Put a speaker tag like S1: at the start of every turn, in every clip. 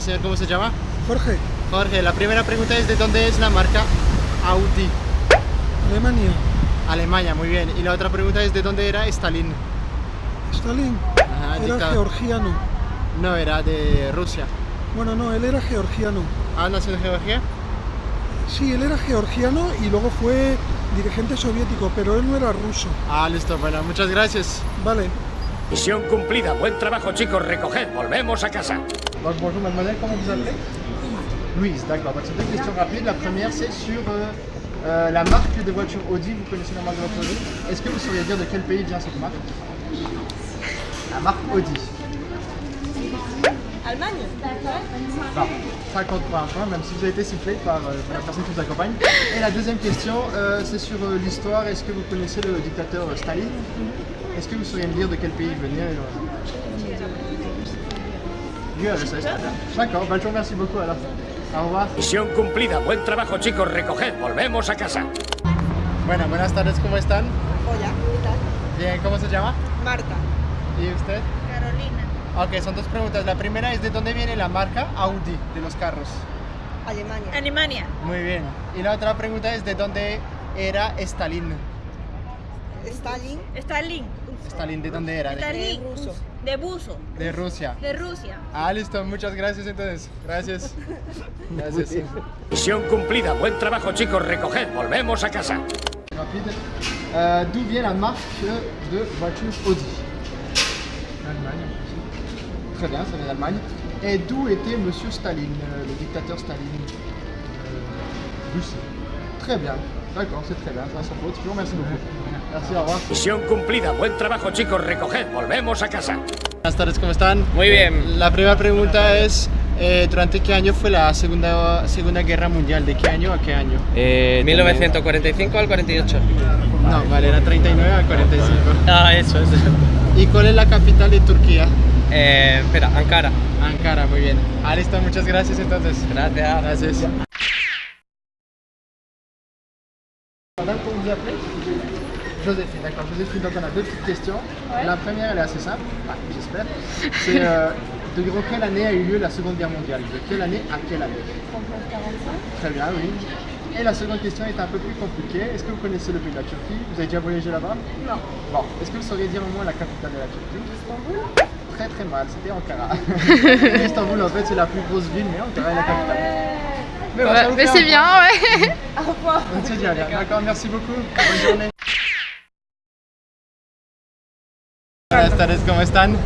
S1: Señor, ¿cómo se llama?
S2: Jorge,
S1: Jorge, la primera pregunta es ¿de dónde es la marca Audi?
S2: Alemania.
S1: Alemania, muy bien. Y la otra pregunta es ¿de dónde era Stalin?
S2: Stalin
S1: Ajá,
S2: era georgiano.
S1: No, era de Rusia.
S2: Bueno, no, él era georgiano.
S1: ¿Ah, nació en Georgia?
S2: Sí, él era georgiano y luego fue dirigente soviético, pero él no era ruso.
S1: Ah, listo, bueno, muchas gracias.
S2: Vale.
S3: Misión cumplida. Buen trabajo, chicos. Recoged. Volvemos a casa.
S1: Donc bonjour mademoiselle, comment vous appelez Louise, d'accord. Donc c'est deux questions rapides. La première c'est sur euh, euh, la marque de voiture Audi. Vous connaissez la marque de voiture Audi Est-ce que vous sauriez dire de quel pays vient cette marque La marque Audi.
S4: Allemagne
S1: Bon, 50 points, même si vous avez été sifflé par, euh, par la personne qui vous accompagne. Et la deuxième question, c'est sur l'histoire. Est-ce que vous connaissez le dictateur Staline Est-ce que vous sauriez me dire de quel pays il venait URSS. D'accord, bah, je vous remercie beaucoup alors. Au revoir.
S3: Misión cumplida. Buen trabajo, chicos. Recoged. Volvemos a casa.
S1: Bueno, buenas tardes, ¿cómo están?
S4: Hola, ¿qué tal?
S1: Bien, ¿cómo se llama?
S4: Marta.
S1: ¿Y usted?
S4: Carolina.
S1: Ok, son dos preguntas. La primera es de dónde viene la marca Audi de los carros.
S4: Alemania.
S5: Alemania.
S1: Muy bien. Y la otra pregunta es de dónde era Stalin.
S4: Stalin.
S5: Stalin.
S1: Stalin, ¿de dónde era? ¿De,
S5: Stalin.
S4: ruso.
S5: De buzo.
S1: de Rusia.
S5: De Rusia.
S1: Ah, listo, muchas gracias entonces. Gracias. Gracias.
S3: Misión cumplida. Buen trabajo, chicos. Recoged. Volvemos a casa.
S1: Rapide. Euh, D'où vient la marque de voiture Audi Allemagne. Très bien, ça vient d'Allemagne. Et d'où était Monsieur Staline, euh, le dictateur Staline euh, Russie. Très bien. D'accord, c'est très bien, ça sans faute. Je vous remercie beaucoup.
S3: Misión cumplida. Buen trabajo, chicos. Recoged. Volvemos a casa.
S1: Buenas tardes, ¿cómo están?
S6: Muy bien.
S1: La primera pregunta es, eh, ¿durante qué año fue la segunda, segunda Guerra Mundial? ¿De qué año a qué año?
S6: Eh, 1945 al 48.
S1: No, vale, era 39 a 45.
S6: Ah, eso, eso.
S1: ¿Y cuál es la capital de Turquía?
S6: Eh, espera, Ankara.
S1: Ankara, muy bien. Ah, listo, muchas gracias entonces.
S6: Gracias.
S1: Gracias. Joséphine, d'accord. Joséphine, donc on a deux petites questions. La première, elle est assez simple, Enfin, j'espère. C'est euh, de quelle année a eu lieu la Seconde Guerre mondiale? De quelle année à quelle année? 39-45. Très bien, oui. Et la seconde question est un peu plus compliquée. Est-ce que vous connaissez le pays de la Turquie? Vous avez déjà voyagé là-bas?
S4: Non.
S1: Bon, est-ce que vous sauriez dire au moins la capitale de la Turquie?
S4: Istanbul.
S1: Très très mal, c'était Ankara. Istanbul en fait c'est la plus grosse ville, mais Ankara est la capitale. Mais, bon, vous
S5: mais
S1: fait
S5: c'est
S1: un
S5: bien, ouais.
S4: Au revoir.
S1: C'est bien, bien. D'accord, merci beaucoup. Bonne journée. Buenas tardes, ¿cómo están?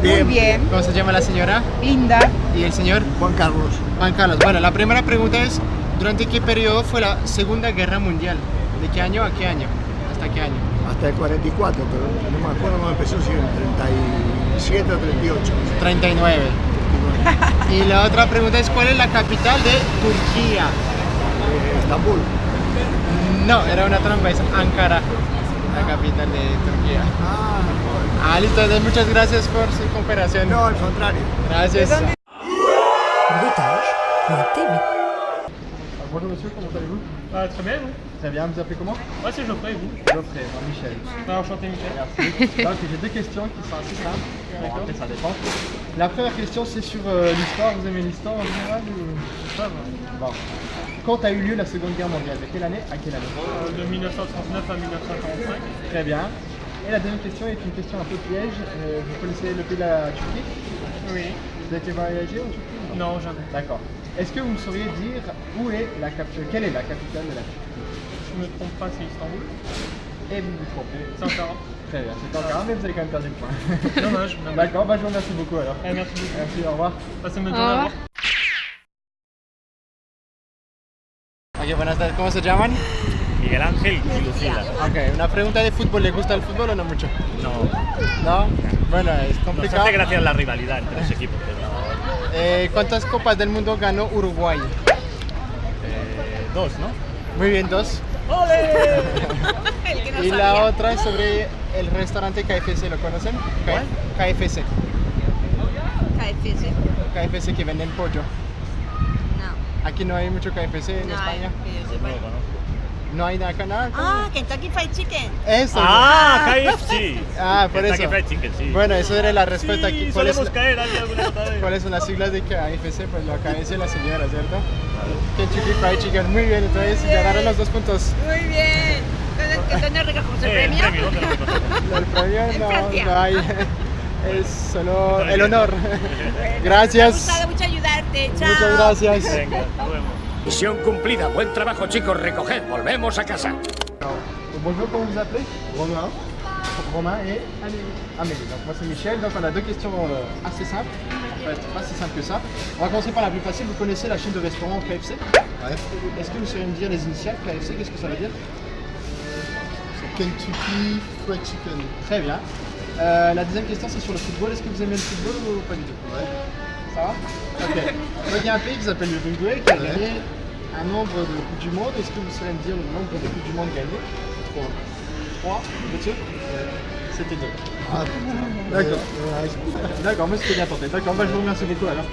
S4: Muy bien.
S1: ¿Cómo se llama la señora?
S4: Linda.
S1: ¿Y el señor?
S2: Juan Carlos.
S1: Juan Carlos. Bueno, la primera pregunta es, ¿durante qué periodo fue la Segunda Guerra Mundial? ¿De qué año a qué año? ¿Hasta qué año?
S2: Hasta el 44, pero no me acuerdo cuándo empezó, si en el 37 o 38.
S1: 39. Y la otra pregunta es, ¿cuál es la capital de Turquía?
S2: Eh, Estambul.
S1: No, era una trampa, es Ankara, la capital de Turquía.
S2: Ah,
S1: Ah, listo, entonces muchas gracias por su cooperación.
S2: no, al contrario.
S1: Gracias. Bonjour monsieur, comment allez-vous?
S7: Ah, très bien, vous?
S1: Très bien, vous appelez comment?
S7: Ouais, c'est Geoffrey, vous
S1: Geoffrey, moi Michel.
S7: Ah, enchanté, Michel.
S1: Merci. Donc j'ai deux questions qui sont assez simples. Bon, après ça dépend. La première question c'est sur euh, l'histoire. Vous aimez l'histoire en général ou... Bon. Quand a eu lieu la Seconde Guerre mondiale? De quelle année? À quelle année?
S7: Euh, De 1939 à 1945.
S1: Très bien. Et la deuxième question est une question un peu piège. Euh, vous connaissez le pays de la Turquie?
S7: Oui.
S1: Vous avez été voyager en Turquie
S7: Non, jamais.
S1: D'accord. Est-ce que vous me sauriez dire où est la cap- quelle est la capitale de la Turquie?
S7: Je me trompe pas, c'est Istanbul.
S1: Et vous vous trompez.
S7: C'est Ankara.
S1: Très bien, c'est Ankara, mais vous avez quand même perdu le point.
S7: Dommage.
S1: D'accord, bah je vous remercie beaucoup alors.
S7: Eh, merci beaucoup.
S1: Merci, au revoir.
S7: Passez une bonne journée.
S1: Ok, buenas tardes, ¿cómo se llaman?
S8: Miguel Ángel y Lucila.
S1: Ok, una pregunta de fútbol, ¿le gusta el fútbol o no mucho?
S8: No,
S1: ¿No? Bueno, es
S8: nos
S1: complicado.
S8: hace gracia la rivalidad entre los equipos, pero
S1: Eh, ¿Cuántas copas del mundo ganó Uruguay?
S8: eh, dos, ¿no?
S1: Muy bien, dos.
S5: No
S1: Y
S5: sabía.
S1: la otra es sobre el restaurante KFC, ¿lo conocen? K- KFC.
S5: KFC.
S1: KFC que venden pollo. Aquí no hay mucho KFC en
S5: No,
S1: España.
S5: que yo
S8: No
S1: hay nada canal.
S4: Ah, Kentucky Fried Chicken.
S1: Eso.
S8: Ah, KFC.
S1: Ah, por
S8: Kentucky
S1: eso.
S8: Fried Chicken, sí.
S1: Bueno, eso era la respuesta
S8: sí,
S1: aquí. ¿Cuál es,
S8: solemos caer ahí alguna otra vez.
S1: ¿Cuáles son las siglas de KFC? Pues lo decir la señora, ¿cierto? Kentucky Fried Chicken. Muy bien, entonces ganaron los dos puntos.
S5: Muy bien. Entonces, ¿Dónde recogemos el premio?
S8: premio, ¿dónde lo recogemos?
S1: El premio no, no hay. Es solo el honor.
S5: Me ha
S1: Gracias.
S5: gustado mucho ayudarte. Chao.
S1: Muchas gracias.
S8: Venga, nos vemos.
S3: Misión cumplida. Buen trabajo, chicos. Recoged. Volvemos a casa.
S1: Bonjour, comment vous appelez? Romain. Romain et Amélie. Donc moi c'est Michel. Donc on a deux questions euh, assez simples. Enfin, c'est pas si simple que ça. On va commencer par la plus facile. Vous connaissez la chaîne de restaurants KFC Est-ce que vous sauriez me dire les initiales KFC Qu'est-ce que ça veut dire?
S2: Kentucky Fried Chicken.
S1: Très bien. Euh, la deuxième question c'est sur le football. Est-ce que vous aimez le football ou pas du tout? Ça va Ok. Donc il y a un pays qui s'appelle l'Uruguay qui a
S2: Ouais.
S1: gagné un nombre de Coupes du Monde. Est-ce que vous sauriez me dire le nombre de Coupes du Monde gagnées? 3. 3 Vous êtes sûr C'était deux.
S2: Ah,
S1: D'accord.
S2: ouais,
S1: D'accord, moi c'était bien tenté. D'accord, bah, je vous remercie beaucoup alors.